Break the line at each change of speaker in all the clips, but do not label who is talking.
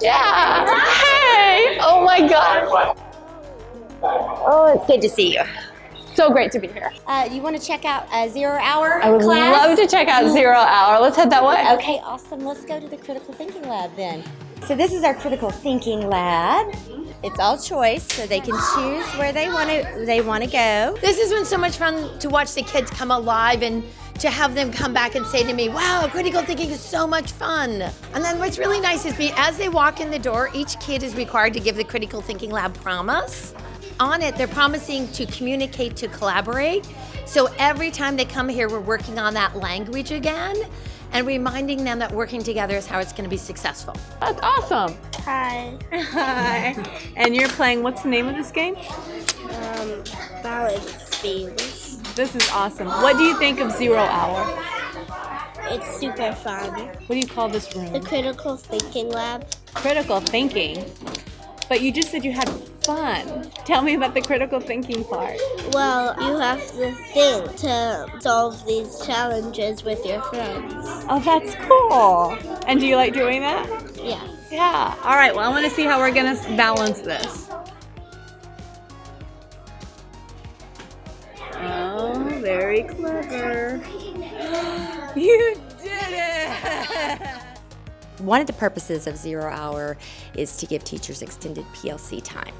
Yeah. Hey. Oh my God.
Oh, it's good to see you.
So great to be here.
Uh, you want to check out a zero hour
I would
class?
love to check out Zero Hour. Let's head that way.
Okay, awesome. Let's go to the critical thinking lab then. So this is our critical thinking lab. It's all choice, so they can choose where they want to they want to go.
This has been so much fun to watch the kids come alive and to have them come back and say to me, wow, critical thinking is so much fun. And then what's really nice is be, as they walk in the door, each kid is required to give the critical thinking lab promise. On it, they're promising to communicate, to collaborate. So every time they come here, we're working on that language again and reminding them that working together is how it's going to be successful.
That's awesome.
Hi.
Hi. And you're playing, what's the name of this game?
Um, balance beams.
This is awesome. What do you think of Zero Hour?
It's super fun.
What do you call this room?
The critical thinking lab.
Critical thinking. But you just said you had fun. Tell me about the critical thinking part.
Well, you have to think to solve these challenges with your friends.
Oh, that's cool. And do you like doing that?
Yeah.
Yeah. All right. Well, I want to see how we're going to balance this. Oh, very clever. You did it!
One of the purposes of zero hour is to give teachers extended PLC time.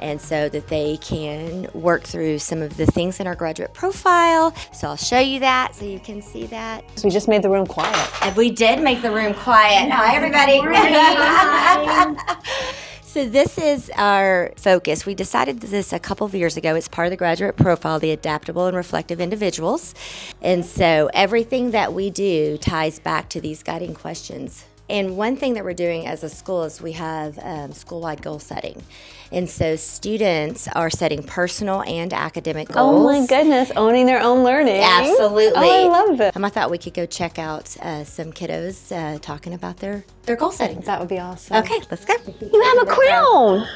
And so that they can work through some of the things in our graduate profile. So I'll show you that so you can see that.
So we just made the room quiet.
And we did make the room quiet. Hi, everybody. so this is our focus. We decided this a couple of years ago. It's part of the graduate profile, the adaptable and reflective individuals. And so everything that we do ties back to these guiding questions. And one thing that we're doing as a school is we have um, school-wide goal setting. And so students are setting personal and academic goals.
Oh my goodness, owning their own learning.
Absolutely.
Oh, I love it.
Um, I thought we could go check out uh, some kiddos uh, talking about their, their goal settings.
That would be awesome.
Okay, let's go.
You have a crown.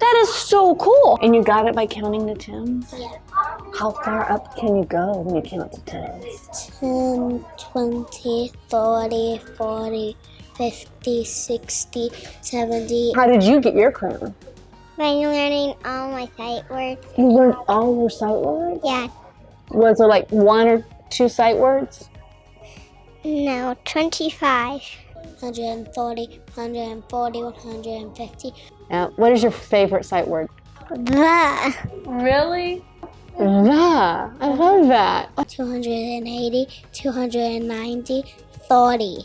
That is so cool. And you got it by counting the tens?
Yeah.
How far up can you go when you count the tens?
10, 20, 30, 40, 50, 60, 70.
How did you get your crown?
By learning all my sight words.
You learned all your sight words?
Yeah.
Was there like one or two sight words?
No, 25. 130, 140, 150.
Yeah. What is your favorite sight word?
The.
Really?
The. I love that.
280, 290, 30.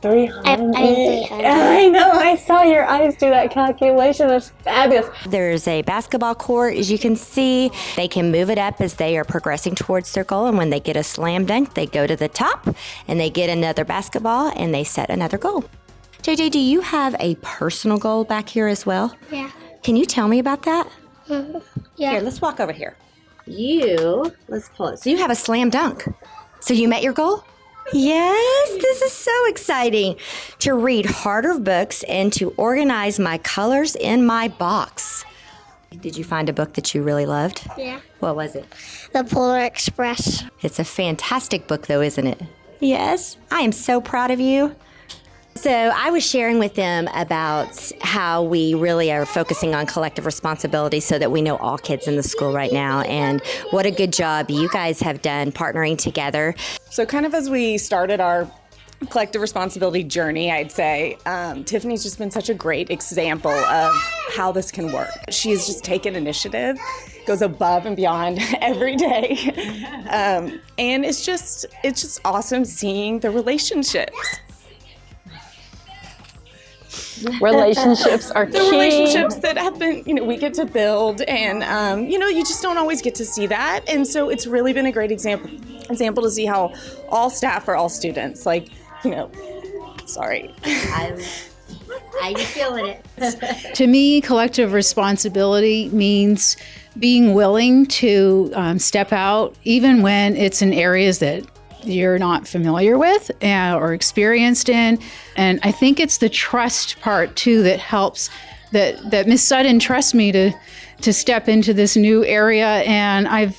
300.
I- I mean 300.
I know. I saw your eyes do that calculation. That's fabulous.
There's a basketball court, as you can see. They can move it up as they are progressing towards their goal. And when they get a slam dunk, they go to the top and they get another basketball and they set another goal. JJ, do you have a personal goal back here as well?
Yeah.
Can you tell me about that? Mm-hmm.
Yeah.
Here, let's walk over here. You, let's pull it. So you have a slam dunk. So you met your goal? Yes, this is so exciting. To read harder books and to organize my colors in my box. Did you find a book that you really loved?
Yeah.
What was it?
The Polar Express.
It's a fantastic book, though, isn't it? Yes. I am so proud of you. So, I was sharing with them about how we really are focusing on collective responsibility so that we know all kids in the school right now, and what a good job you guys have done partnering together.
So, kind of as we started our collective responsibility journey, I'd say um, Tiffany's just been such a great example of how this can work. She's just taken initiative, goes above and beyond every day, um, and it's just it's just awesome seeing the relationships.
Relationships are
the
key.
relationships that have been, you know, we get to build, and um, you know, you just don't always get to see that, and so it's really been a great example, example to see how all staff are all students. Like, you know, sorry.
I'm, I'm feeling it.
To me, collective responsibility means being willing to um, step out, even when it's in areas that you're not familiar with uh, or experienced in. And I think it's the trust part too that helps. That that Miss Sutton trusts me to to step into this new area, and I've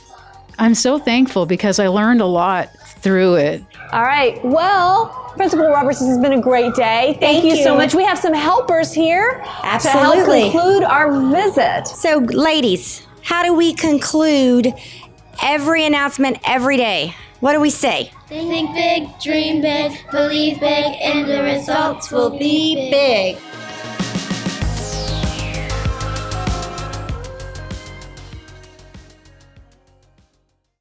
I'm so thankful because I learned a lot through it.
All right. Well, Principal Roberts, this has been a great day. Thank,
Thank
you. so much. We have some helpers here to help conclude our visit.
So, ladies, how do we conclude every announcement every day? What do we say?
Think big, dream big, believe big, and the results will be
big.